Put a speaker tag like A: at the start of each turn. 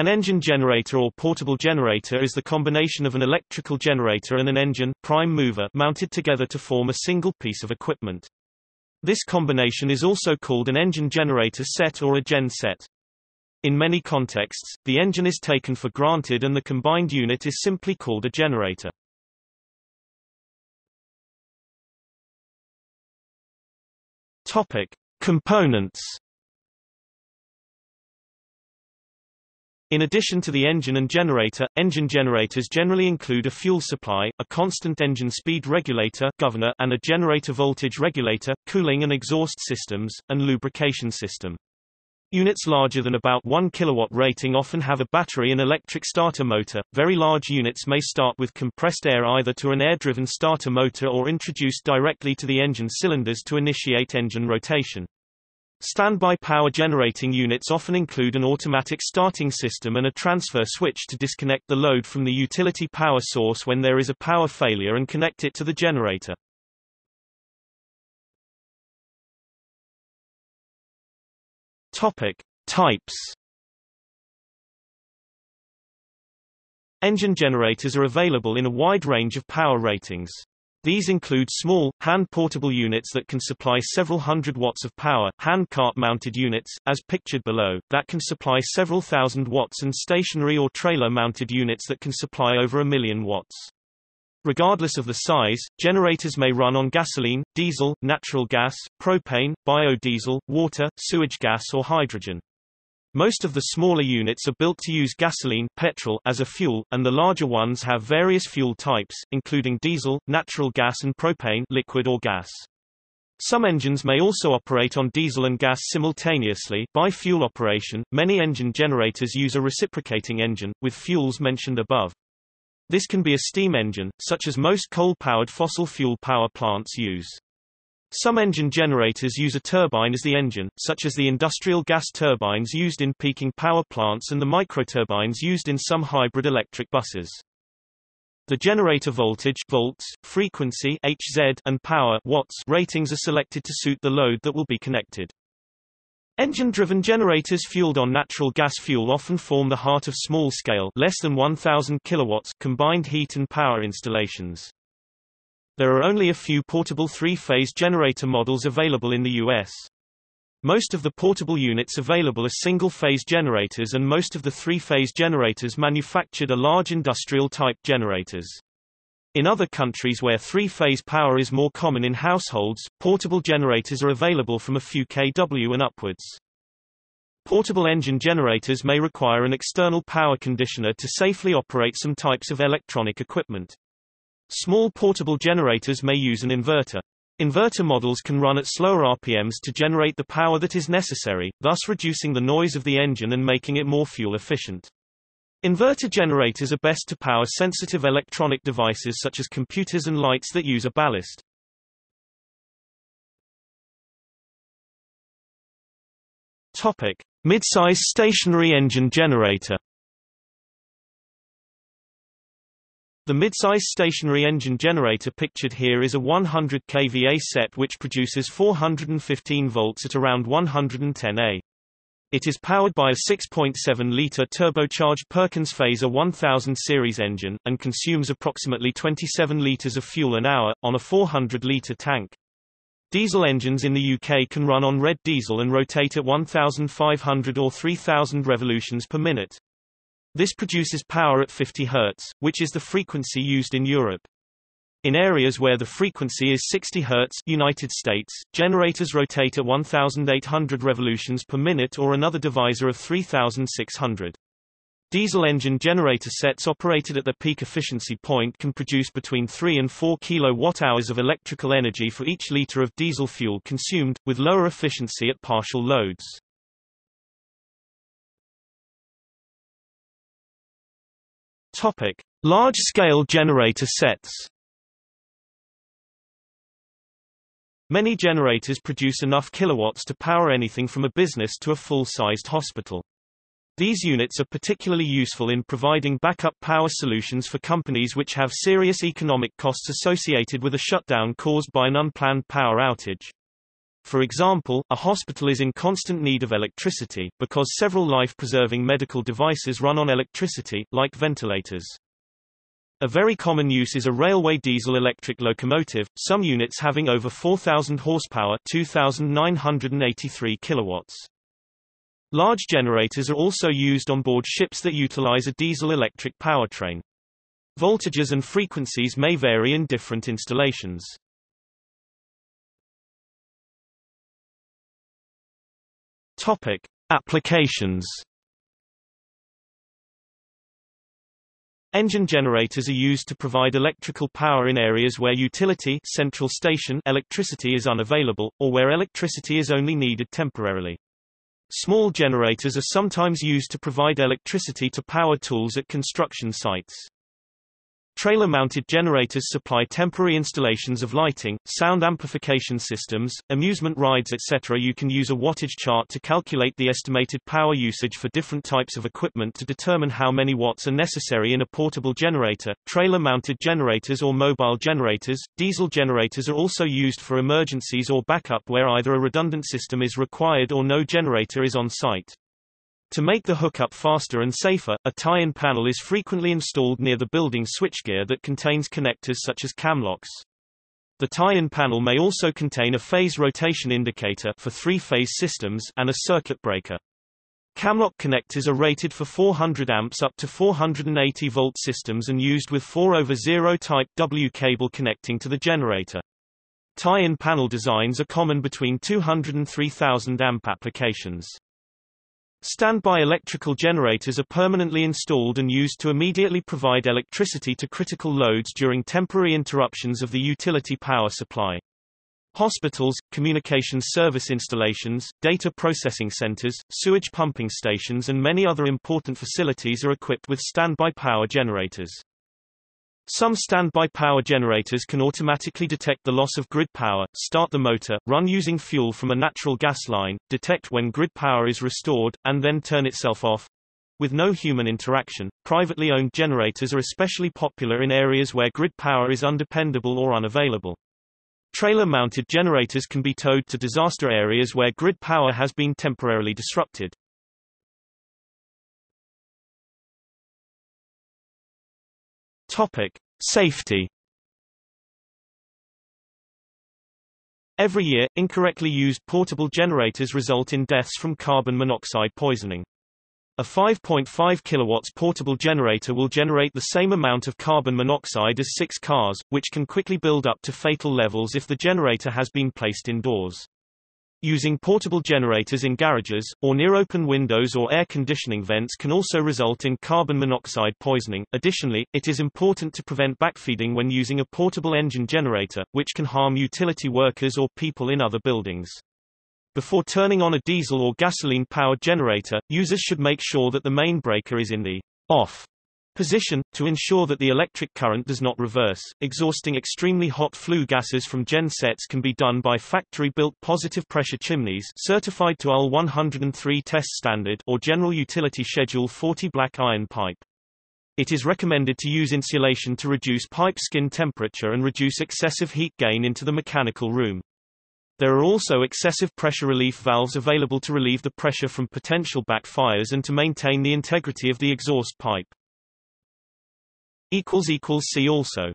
A: An engine generator or portable generator is the combination of an electrical generator and an engine prime mover mounted together to form a single piece of equipment. This combination is also called an engine generator set or a gen set. In many contexts, the engine is taken for granted and the combined unit is simply called a generator. Topic: Components. In addition to the engine and generator, engine generators generally include a fuel supply, a constant engine speed regulator governor, and a generator voltage regulator, cooling and exhaust systems, and lubrication system. Units larger than about 1 kW rating often have a battery and electric starter motor. Very large units may start with compressed air either to an air-driven starter motor or introduced directly to the engine cylinders to initiate engine rotation. Standby power generating units often include an automatic starting system and a transfer switch to disconnect the load from the utility power source when there is a power failure and connect it to the generator. Topic: Types. Engine generators are available in a wide range of power ratings. These include small, hand-portable units that can supply several hundred watts of power, hand cart-mounted units, as pictured below, that can supply several thousand watts and stationary or trailer-mounted units that can supply over a million watts. Regardless of the size, generators may run on gasoline, diesel, natural gas, propane, biodiesel, water, sewage gas or hydrogen. Most of the smaller units are built to use gasoline petrol as a fuel, and the larger ones have various fuel types, including diesel, natural gas and propane liquid or gas. Some engines may also operate on diesel and gas simultaneously bi-fuel operation. Many engine generators use a reciprocating engine, with fuels mentioned above. This can be a steam engine, such as most coal-powered fossil fuel power plants use. Some engine generators use a turbine as the engine, such as the industrial gas turbines used in peaking power plants and the microturbines used in some hybrid electric buses. The generator voltage volts, frequency Hz, and power watts ratings are selected to suit the load that will be connected. Engine-driven generators fueled on natural gas fuel often form the heart of small-scale less than 1000 kilowatts combined heat and power installations. There are only a few portable three-phase generator models available in the US. Most of the portable units available are single-phase generators and most of the three-phase generators manufactured are large industrial-type generators. In other countries where three-phase power is more common in households, portable generators are available from a few kW and upwards. Portable engine generators may require an external power conditioner to safely operate some types of electronic equipment. Small portable generators may use an inverter. Inverter models can run at slower RPMs to generate the power that is necessary, thus reducing the noise of the engine and making it more fuel efficient. Inverter generators are best to power sensitive electronic devices such as computers and lights that use a ballast. Topic: Midsize stationary engine generator. The midsize stationary engine generator pictured here is a 100 kVA set which produces 415 volts at around 110 A. It is powered by a 6.7-litre turbocharged Perkins Phaser 1000 series engine, and consumes approximately 27 litres of fuel an hour, on a 400-litre tank. Diesel engines in the UK can run on red diesel and rotate at 1,500 or 3,000 revolutions per minute. This produces power at 50 Hz, which is the frequency used in Europe. In areas where the frequency is 60 Hz United States, generators rotate at 1,800 revolutions per minute or another divisor of 3,600. Diesel engine generator sets operated at their peak efficiency point can produce between 3 and 4 kWh of electrical energy for each liter of diesel fuel consumed, with lower efficiency at partial loads. Topic: Large-scale generator sets. Many generators produce enough kilowatts to power anything from a business to a full-sized hospital. These units are particularly useful in providing backup power solutions for companies which have serious economic costs associated with a shutdown caused by an unplanned power outage. For example, a hospital is in constant need of electricity, because several life-preserving medical devices run on electricity, like ventilators. A very common use is a railway diesel-electric locomotive, some units having over 4,000 horsepower 2,983 kilowatts. Large generators are also used on board ships that utilize a diesel-electric powertrain. Voltages and frequencies may vary in different installations. Topic: Applications. Engine generators are used to provide electrical power in areas where utility central station electricity is unavailable, or where electricity is only needed temporarily. Small generators are sometimes used to provide electricity to power tools at construction sites. Trailer-mounted generators supply temporary installations of lighting, sound amplification systems, amusement rides etc. You can use a wattage chart to calculate the estimated power usage for different types of equipment to determine how many watts are necessary in a portable generator. Trailer-mounted generators or mobile generators, diesel generators are also used for emergencies or backup where either a redundant system is required or no generator is on site. To make the hookup faster and safer, a tie-in panel is frequently installed near the building switchgear that contains connectors such as camlocks. The tie-in panel may also contain a phase rotation indicator for three-phase systems and a circuit breaker. Camlock connectors are rated for 400 amps up to 480 volt systems and used with 4 over 0 type W cable connecting to the generator. Tie-in panel designs are common between 200 and 3000 amp applications. Standby electrical generators are permanently installed and used to immediately provide electricity to critical loads during temporary interruptions of the utility power supply. Hospitals, communications service installations, data processing centers, sewage pumping stations and many other important facilities are equipped with standby power generators. Some standby power generators can automatically detect the loss of grid power, start the motor, run using fuel from a natural gas line, detect when grid power is restored, and then turn itself off. With no human interaction, privately owned generators are especially popular in areas where grid power is undependable or unavailable. Trailer-mounted generators can be towed to disaster areas where grid power has been temporarily disrupted. Topic: Safety. Every year, incorrectly used portable generators result in deaths from carbon monoxide poisoning. A 5.5 kilowatts portable generator will generate the same amount of carbon monoxide as six cars, which can quickly build up to fatal levels if the generator has been placed indoors. Using portable generators in garages, or near open windows or air conditioning vents can also result in carbon monoxide poisoning. Additionally, it is important to prevent backfeeding when using a portable engine generator, which can harm utility workers or people in other buildings. Before turning on a diesel or gasoline-powered generator, users should make sure that the main breaker is in the off position, to ensure that the electric current does not reverse. Exhausting extremely hot flue gases from gen sets can be done by factory-built positive pressure chimneys certified to UL 103 test standard or General Utility Schedule 40 black iron pipe. It is recommended to use insulation to reduce pipe skin temperature and reduce excessive heat gain into the mechanical room. There are also excessive pressure relief valves available to relieve the pressure from potential backfires and to maintain the integrity of the exhaust pipe. See also